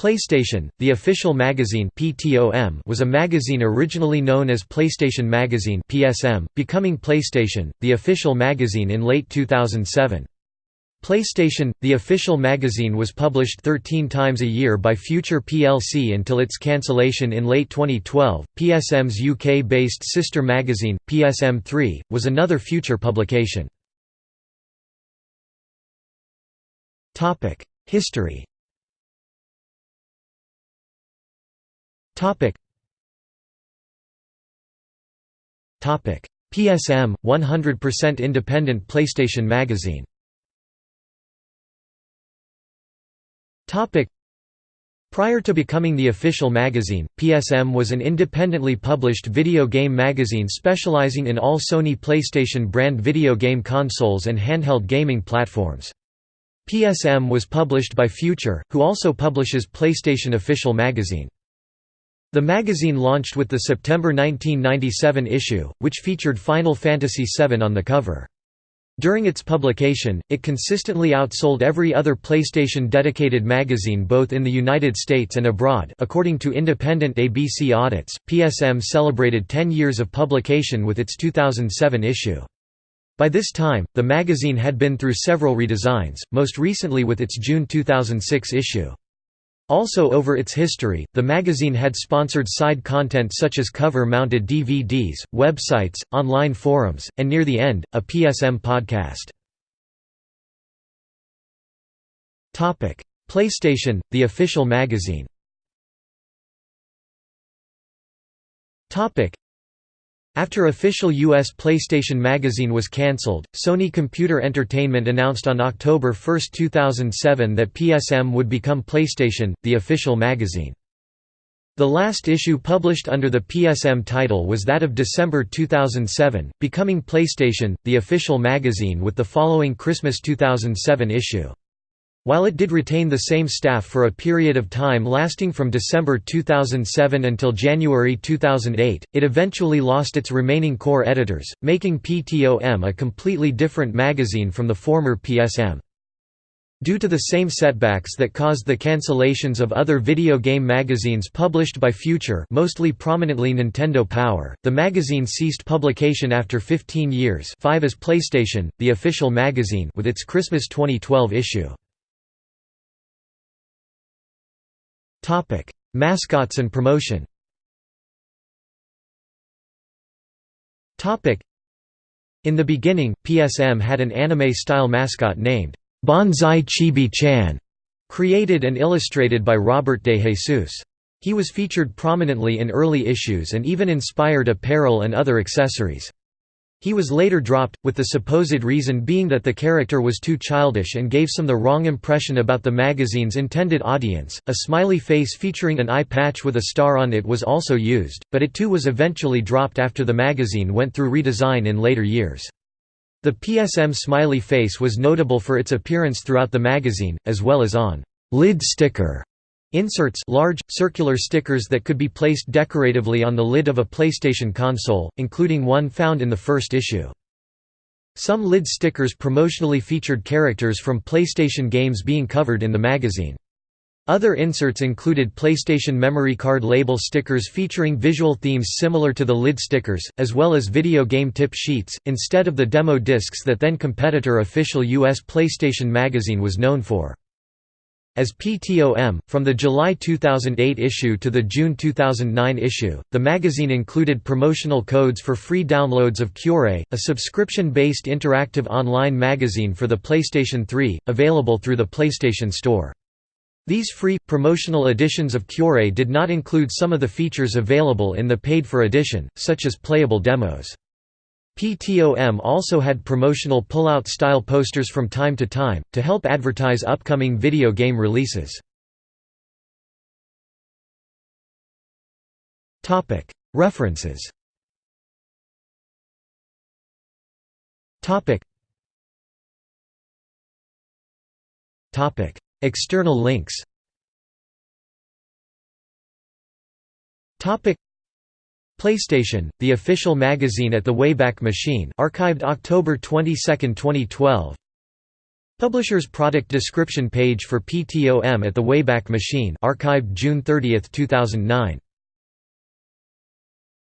PlayStation, the official magazine PTOM was a magazine originally known as PlayStation Magazine PSM, becoming PlayStation, the official magazine in late 2007. PlayStation, the official magazine was published 13 times a year by Future plc until its cancellation in late 2012. PSM's UK-based sister magazine, PSM3, was another Future publication. History Topic. Topic. PSM 100% independent PlayStation magazine. Topic. Prior to becoming the official magazine, PSM was an independently published video game magazine specializing in all Sony PlayStation brand video game consoles and handheld gaming platforms. PSM was published by Future, who also publishes PlayStation Official Magazine. The magazine launched with the September 1997 issue, which featured Final Fantasy VII on the cover. During its publication, it consistently outsold every other PlayStation-dedicated magazine both in the United States and abroad according to independent ABC audits. PSM celebrated 10 years of publication with its 2007 issue. By this time, the magazine had been through several redesigns, most recently with its June 2006 issue. Also over its history, the magazine had sponsored side content such as cover-mounted DVDs, websites, online forums, and near the end, a PSM podcast. PlayStation, the official magazine after official U.S. PlayStation Magazine was cancelled, Sony Computer Entertainment announced on October 1, 2007 that PSM would become PlayStation, the official magazine. The last issue published under the PSM title was that of December 2007, becoming PlayStation, the official magazine with the following Christmas 2007 issue. While it did retain the same staff for a period of time lasting from December 2007 until January 2008, it eventually lost its remaining core editors, making PTOM a completely different magazine from the former PSM. Due to the same setbacks that caused the cancellations of other video game magazines published by Future mostly prominently Nintendo Power, the magazine ceased publication after 15 years 5 as PlayStation, the official magazine with its Christmas 2012 issue. Topic: Mascots and promotion. Topic: In the beginning, PSM had an anime-style mascot named Banzai Chibi-chan, created and illustrated by Robert de Jesus. He was featured prominently in early issues and even inspired apparel and other accessories. He was later dropped, with the supposed reason being that the character was too childish and gave some the wrong impression about the magazine's intended audience. A smiley face featuring an eye patch with a star on it was also used, but it too was eventually dropped after the magazine went through redesign in later years. The PSM smiley face was notable for its appearance throughout the magazine, as well as on lid sticker Inserts large, circular stickers that could be placed decoratively on the lid of a PlayStation console, including one found in the first issue. Some lid stickers promotionally featured characters from PlayStation games being covered in the magazine. Other inserts included PlayStation memory card label stickers featuring visual themes similar to the lid stickers, as well as video game tip sheets, instead of the demo discs that then competitor official US PlayStation magazine was known for. As PTOM, from the July 2008 issue to the June 2009 issue, the magazine included promotional codes for free downloads of Qore, a subscription-based interactive online magazine for the PlayStation 3, available through the PlayStation Store. These free, promotional editions of Qore did not include some of the features available in the paid-for edition, such as playable demos. PTOM also had promotional pull-out style posters from time to time, to help advertise upcoming video game releases. References. External links PlayStation, the official magazine at the Wayback Machine archived October 22, 2012 Publisher's product description page for PTOM at the Wayback Machine archived June 30, 2009.